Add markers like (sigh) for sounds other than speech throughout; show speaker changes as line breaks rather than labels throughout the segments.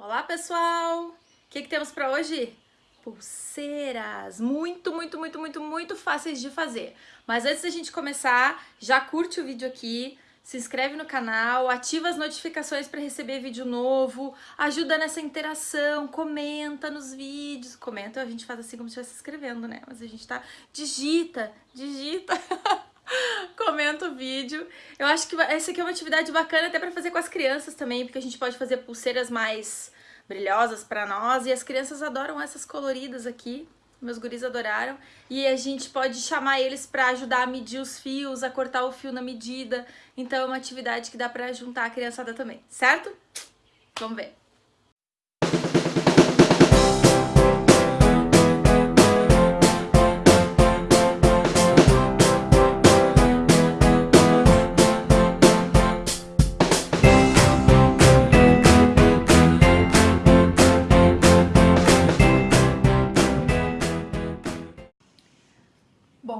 Olá, pessoal! O que, que temos para hoje? Pulseiras! Muito, muito, muito, muito, muito fáceis de fazer. Mas antes da gente começar, já curte o vídeo aqui, se inscreve no canal, ativa as notificações para receber vídeo novo, ajuda nessa interação, comenta nos vídeos. Comenta, a gente faz assim como se estivesse escrevendo, né? Mas a gente tá... Digita, digita... (laughs) comenta o vídeo. Eu acho que essa aqui é uma atividade bacana até para fazer com as crianças também, porque a gente pode fazer pulseiras mais brilhosas para nós e as crianças adoram essas coloridas aqui. Meus guris adoraram. E a gente pode chamar eles para ajudar a medir os fios, a cortar o fio na medida. Então é uma atividade que dá para juntar a criançada também, certo? Vamos ver.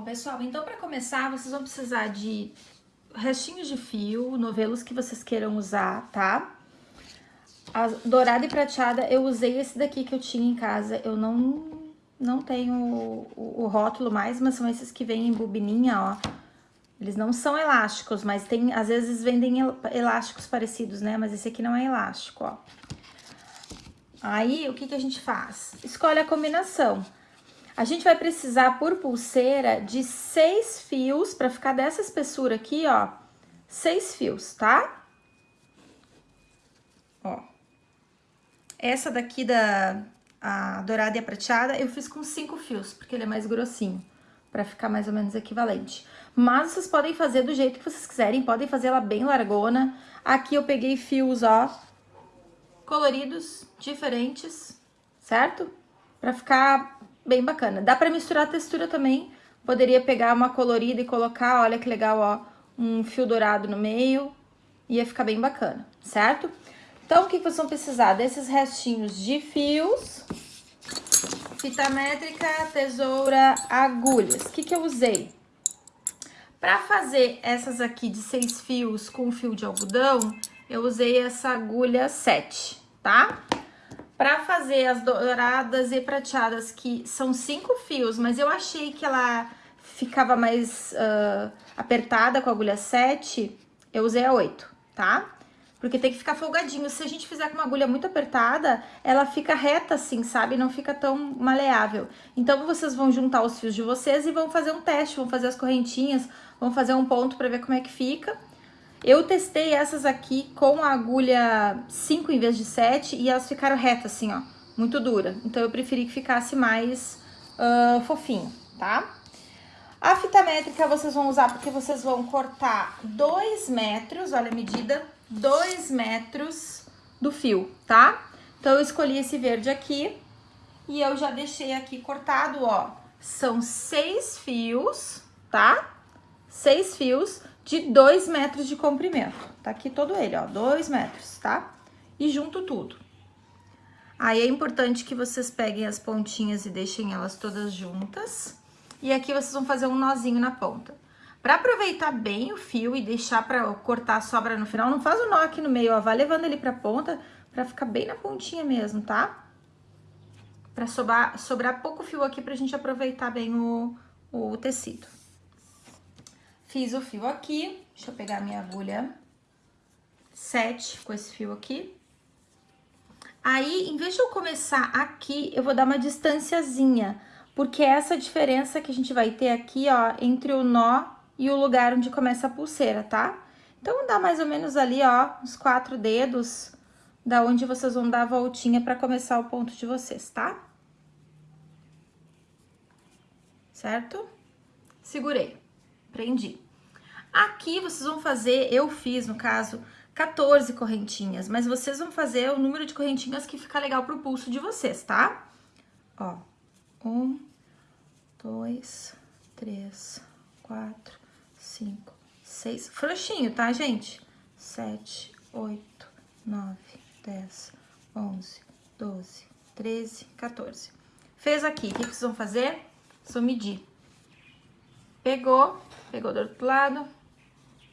Pessoal, então para começar, vocês vão precisar de restinhos de fio, novelos que vocês queiram usar, tá? A dourada e prateada, eu usei esse daqui que eu tinha em casa. Eu não, não tenho o, o rótulo mais, mas são esses que vêm em bobininha, ó. Eles não são elásticos, mas tem, às vezes vendem elásticos parecidos, né? Mas esse aqui não é elástico, ó. Aí, o que que a gente faz? Escolhe a combinação. A gente vai precisar, por pulseira, de seis fios, para ficar dessa espessura aqui, ó, seis fios, tá? Ó. Essa daqui da a dourada e a prateada, eu fiz com cinco fios, porque ele é mais grossinho, para ficar mais ou menos equivalente. Mas vocês podem fazer do jeito que vocês quiserem, podem fazer ela bem largona. Aqui eu peguei fios, ó, coloridos, diferentes, certo? Pra ficar bem bacana. Dá pra misturar a textura também. Poderia pegar uma colorida e colocar, olha que legal, ó, um fio dourado no meio. Ia ficar bem bacana, certo? Então, o que vocês vão precisar? Desses restinhos de fios, fita métrica, tesoura, agulhas. O que que eu usei? Para fazer essas aqui de seis fios com fio de algodão, eu usei essa agulha 7, tá? Para fazer as douradas e prateadas, que são cinco fios, mas eu achei que ela ficava mais uh, apertada com a agulha 7, eu usei a 8, tá? Porque tem que ficar folgadinho. Se a gente fizer com uma agulha muito apertada, ela fica reta assim, sabe? Não fica tão maleável. Então, vocês vão juntar os fios de vocês e vão fazer um teste, vão fazer as correntinhas, vão fazer um ponto para ver como é que fica. Eu testei essas aqui com a agulha 5 em vez de 7 e elas ficaram retas assim, ó, muito dura. Então eu preferi que ficasse mais uh, fofinho, tá? A fita métrica vocês vão usar porque vocês vão cortar 2 metros, olha a medida, 2 metros do fio, tá? Então eu escolhi esse verde aqui e eu já deixei aqui cortado, ó, são seis fios, tá? Seis fios de 2 metros de comprimento. Tá aqui todo ele, ó, 2 metros, tá? E junto tudo. Aí é importante que vocês peguem as pontinhas e deixem elas todas juntas. E aqui vocês vão fazer um nozinho na ponta. Pra aproveitar bem o fio e deixar pra cortar a sobra no final, não faz o nó aqui no meio, ó, vai levando ele pra ponta pra ficar bem na pontinha mesmo, tá? Pra sobrar, sobrar pouco fio aqui pra gente aproveitar bem o, o tecido. Fiz o fio aqui, deixa eu pegar minha agulha 7 com esse fio aqui. Aí, em vez de eu começar aqui, eu vou dar uma distanciazinha, porque é essa diferença que a gente vai ter aqui, ó, entre o nó e o lugar onde começa a pulseira, tá? Então, dá mais ou menos ali, ó, uns quatro dedos, da onde vocês vão dar a voltinha pra começar o ponto de vocês, tá? Certo? Segurei prendi. Aqui vocês vão fazer, eu fiz no caso, 14 correntinhas, mas vocês vão fazer o número de correntinhas que fica legal pro pulso de vocês, tá? Ó, um, dois, três, quatro, cinco, seis, frouxinho, tá, gente? Sete, oito, nove, dez, onze, doze, treze, 14. Fez aqui, o que vocês vão fazer? Só medir. Pegou, pegou do outro lado,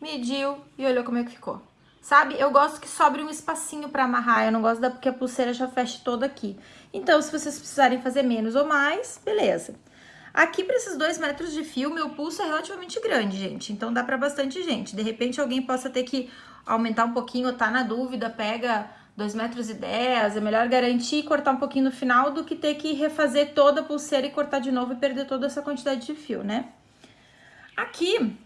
mediu e olhou como é que ficou. sabe? Eu gosto que sobre um espacinho pra amarrar, eu não gosto da porque a pulseira já feche toda aqui. Então, se vocês precisarem fazer menos ou mais, beleza. Aqui, para esses dois metros de fio, meu pulso é relativamente grande, gente. Então, dá para bastante gente. De repente, alguém possa ter que aumentar um pouquinho ou tá na dúvida, pega 2 metros e 10, é melhor garantir e cortar um pouquinho no final do que ter que refazer toda a pulseira e cortar de novo e perder toda essa quantidade de fio, né? Aqui,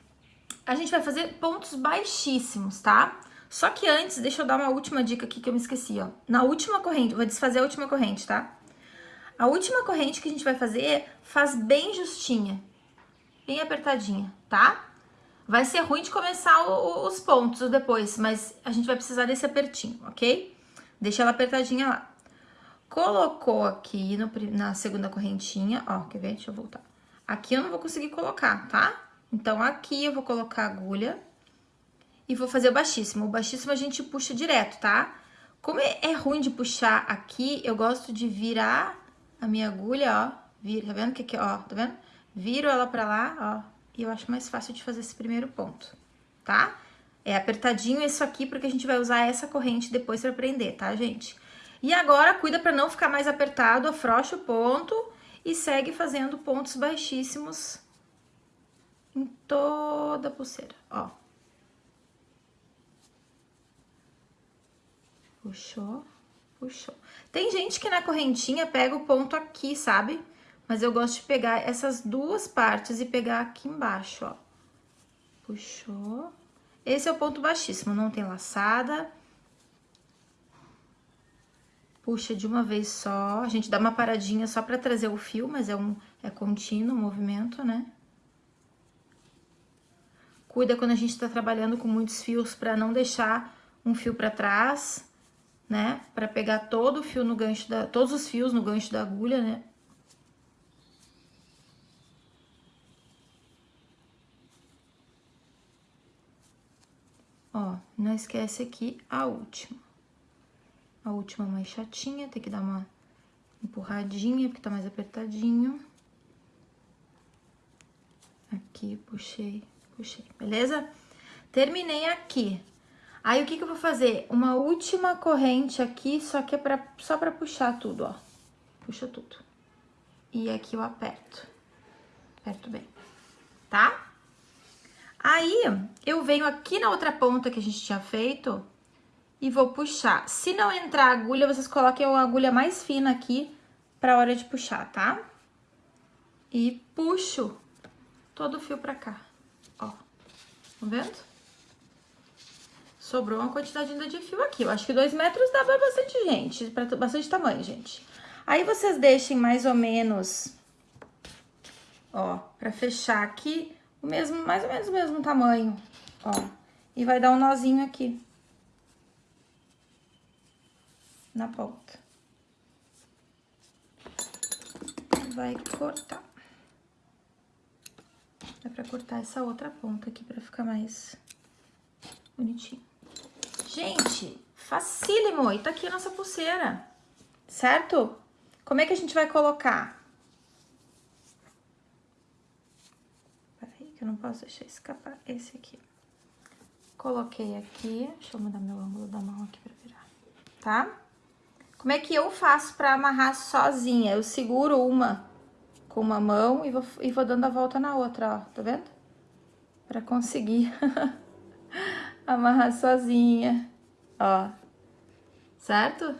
a gente vai fazer pontos baixíssimos, tá? Só que antes, deixa eu dar uma última dica aqui que eu me esqueci, ó. Na última corrente, vou desfazer a última corrente, tá? A última corrente que a gente vai fazer, faz bem justinha, bem apertadinha, tá? Vai ser ruim de começar o, os pontos depois, mas a gente vai precisar desse apertinho, ok? Deixa ela apertadinha lá. Colocou aqui no, na segunda correntinha, ó, quer ver? Deixa eu voltar. Aqui eu não vou conseguir colocar, tá? Então, aqui eu vou colocar a agulha e vou fazer o baixíssimo. O baixíssimo a gente puxa direto, tá? Como é, é ruim de puxar aqui, eu gosto de virar a minha agulha, ó. Vira, tá vendo que aqui, ó, tá vendo? Viro ela pra lá, ó, e eu acho mais fácil de fazer esse primeiro ponto, tá? É apertadinho isso aqui, porque a gente vai usar essa corrente depois pra prender, tá, gente? E agora, cuida pra não ficar mais apertado, afrouxa o ponto e segue fazendo pontos baixíssimos em toda a pulseira, ó. Puxou, puxou. Tem gente que na correntinha pega o ponto aqui, sabe? Mas eu gosto de pegar essas duas partes e pegar aqui embaixo, ó. Puxou. Esse é o ponto baixíssimo, não tem laçada. Puxa de uma vez só. A gente dá uma paradinha só pra trazer o fio, mas é, um, é contínuo o movimento, né? Cuida quando a gente tá trabalhando com muitos fios pra não deixar um fio pra trás né? Para pegar todo o fio no gancho da, todos os fios no gancho da agulha, né? Ó, não esquece aqui a última. A última mais chatinha, tem que dar uma empurradinha, porque tá mais apertadinho. Aqui, puxei, puxei, beleza? Terminei aqui. Aí, o que que eu vou fazer? Uma última corrente aqui, só que é pra, só pra puxar tudo, ó. Puxa tudo. E aqui eu aperto. Aperto bem, tá? Aí, eu venho aqui na outra ponta que a gente tinha feito e vou puxar. Se não entrar agulha, vocês coloquem uma agulha mais fina aqui pra hora de puxar, tá? E puxo todo o fio pra cá, vendo? Sobrou uma quantidade ainda de fio aqui. Eu acho que dois metros dá pra bastante gente, pra bastante tamanho, gente. Aí, vocês deixem mais ou menos, ó, pra fechar aqui, o mesmo, mais ou menos o mesmo tamanho, ó. E vai dar um nozinho aqui. Na ponta. Vai cortar. Dá pra cortar essa outra ponta aqui pra ficar mais bonitinho. Gente, facílimo. E tá aqui a nossa pulseira, certo? Como é que a gente vai colocar? Peraí, que eu não posso deixar escapar esse aqui. Coloquei aqui, deixa eu mudar meu ângulo da mão aqui pra virar, tá? Como é que eu faço pra amarrar sozinha? Eu seguro uma com uma mão e vou, e vou dando a volta na outra, ó, tá vendo? Pra conseguir (laughs) amarrar sozinha, ó, certo?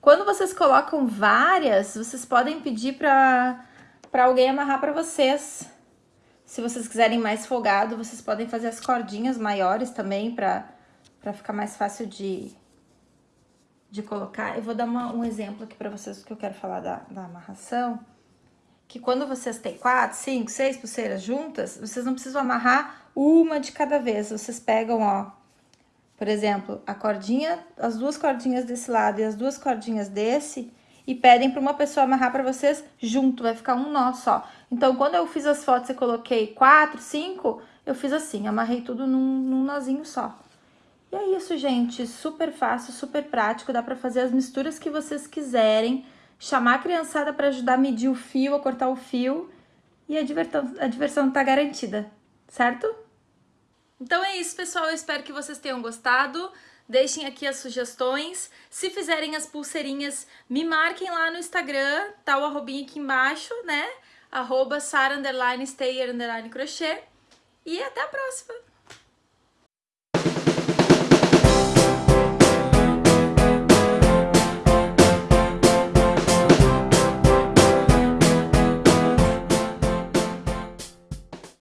Quando vocês colocam várias, vocês podem pedir pra, pra alguém amarrar pra vocês. Se vocês quiserem mais folgado, vocês podem fazer as cordinhas maiores também pra, pra ficar mais fácil de, de colocar. Eu vou dar uma, um exemplo aqui pra vocês que eu quero falar da, da amarração. Que quando vocês têm quatro, cinco, seis pulseiras juntas, vocês não precisam amarrar uma de cada vez. Vocês pegam, ó, por exemplo, a cordinha, as duas cordinhas desse lado e as duas cordinhas desse, e pedem para uma pessoa amarrar para vocês junto, vai ficar um nó só. Então, quando eu fiz as fotos e coloquei quatro, cinco, eu fiz assim, amarrei tudo num, num nozinho só. E é isso, gente, super fácil, super prático, dá para fazer as misturas que vocês quiserem, chamar a criançada para ajudar a medir o fio, a cortar o fio e a diversão, a diversão tá garantida, certo? Então é isso, pessoal. Eu espero que vocês tenham gostado. Deixem aqui as sugestões. Se fizerem as pulseirinhas, me marquem lá no Instagram, tá o arrobinho aqui embaixo, né? Arroba sara, underline, underline, crochê. E até a próxima!